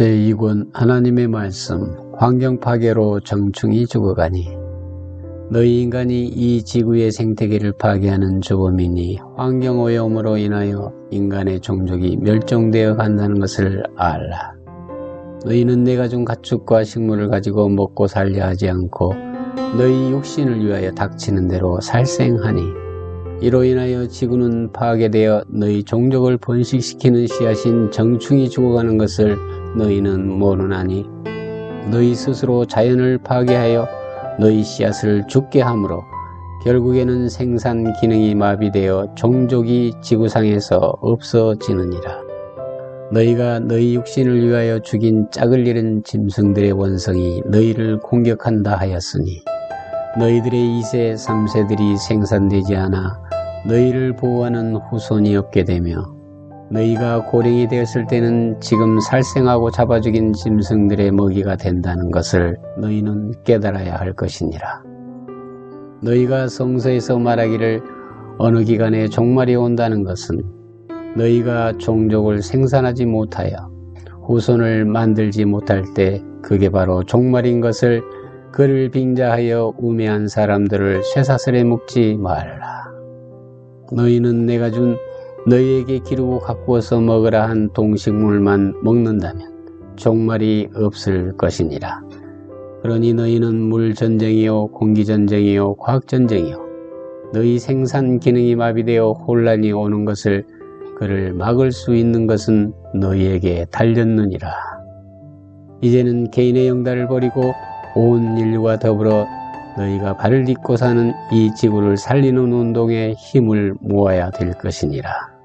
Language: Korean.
제2권 하나님의 말씀 환경 파괴로 정충이 죽어가니 너희 인간이 이 지구의 생태계를 파괴하는 주범이니 환경오염으로 인하여 인간의 종족이 멸종되어 간다는 것을 알라. 너희는 내가 준 가축과 식물을 가지고 먹고 살려 하지 않고 너희 육신을 위하여 닥치는 대로 살생하니 이로 인하여 지구는 파괴되어 너희 종족을 번식시키는 씨앗인 정충이 죽어가는 것을 너희는 모르나니 너희 스스로 자연을 파괴하여 너희 씨앗을 죽게 하므로 결국에는 생산 기능이 마비되어 종족이 지구상에서 없어지느니라. 너희가 너희 육신을 위하여 죽인 짝을 잃은 짐승들의 원성이 너희를 공격한다 하였으니 너희들의 2세, 3세들이 생산되지 않아 너희를 보호하는 후손이 없게 되며 너희가 고령이 되었을 때는 지금 살생하고 잡아 죽인 짐승들의 먹이가 된다는 것을 너희는 깨달아야 할 것이니라. 너희가 성서에서 말하기를 어느 기간에 종말이 온다는 것은 너희가 종족을 생산하지 못하여 후손을 만들지 못할 때 그게 바로 종말인 것을 그를 빙자하여 우매한 사람들을 쇠사슬에 묶지 말라. 너희는 내가 준 너희에게 기르고 가꾸어서 먹으라 한 동식물만 먹는다면 종말이 없을 것이니라. 그러니 너희는 물전쟁이요 공기전쟁이요 과학전쟁이요 너희 생산 기능이 마비되어 혼란이 오는 것을 그를 막을 수 있는 것은 너희에게 달렸느니라. 이제는 개인의 영달을 버리고 온 인류와 더불어 너희가 발을 딛고 사는 이 지구를 살리는 운동에 힘을 모아야 될 것이니라.